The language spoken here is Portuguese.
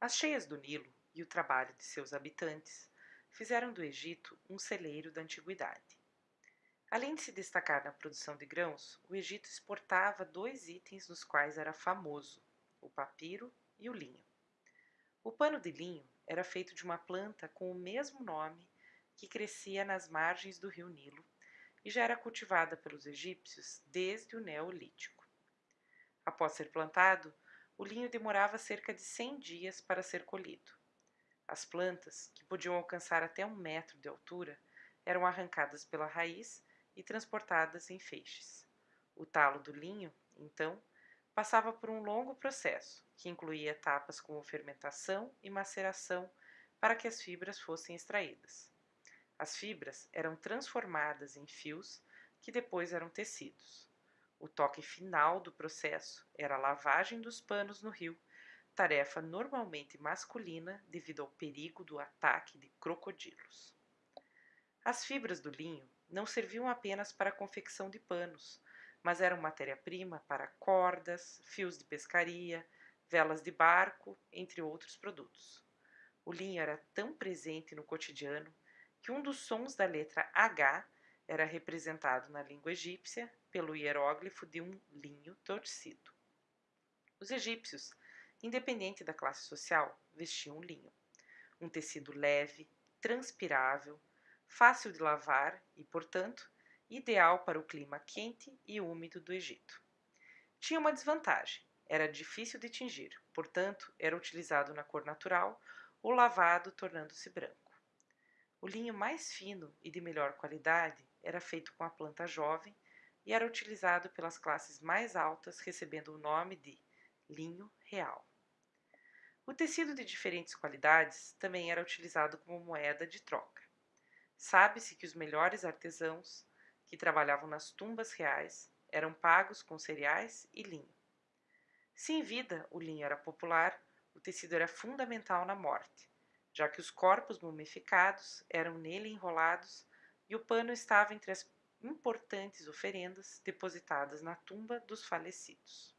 As cheias do Nilo e o trabalho de seus habitantes fizeram do Egito um celeiro da antiguidade. Além de se destacar na produção de grãos, o Egito exportava dois itens nos quais era famoso: o papiro e o linho. O pano de linho era feito de uma planta com o mesmo nome que crescia nas margens do rio Nilo e já era cultivada pelos egípcios desde o Neolítico. Após ser plantado, o linho demorava cerca de 100 dias para ser colhido. As plantas, que podiam alcançar até um metro de altura, eram arrancadas pela raiz e transportadas em feixes. O talo do linho, então, passava por um longo processo, que incluía etapas como fermentação e maceração para que as fibras fossem extraídas. As fibras eram transformadas em fios que depois eram tecidos. O toque final do processo era a lavagem dos panos no rio, tarefa normalmente masculina devido ao perigo do ataque de crocodilos. As fibras do linho não serviam apenas para a confecção de panos, mas eram matéria-prima para cordas, fios de pescaria, velas de barco, entre outros produtos. O linho era tão presente no cotidiano que um dos sons da letra H era representado na língua egípcia pelo hieróglifo de um linho torcido. Os egípcios, independente da classe social, vestiam linho, um tecido leve, transpirável, fácil de lavar e, portanto, ideal para o clima quente e úmido do Egito. Tinha uma desvantagem: era difícil de tingir, portanto, era utilizado na cor natural ou lavado, tornando-se branco. O linho mais fino e de melhor qualidade era feito com a planta jovem e era utilizado pelas classes mais altas, recebendo o nome de linho real. O tecido de diferentes qualidades também era utilizado como moeda de troca. Sabe-se que os melhores artesãos que trabalhavam nas tumbas reais eram pagos com cereais e linho. Se em vida o linho era popular, o tecido era fundamental na morte, já que os corpos mumificados eram nele enrolados e o pano estava entre as importantes oferendas depositadas na tumba dos falecidos.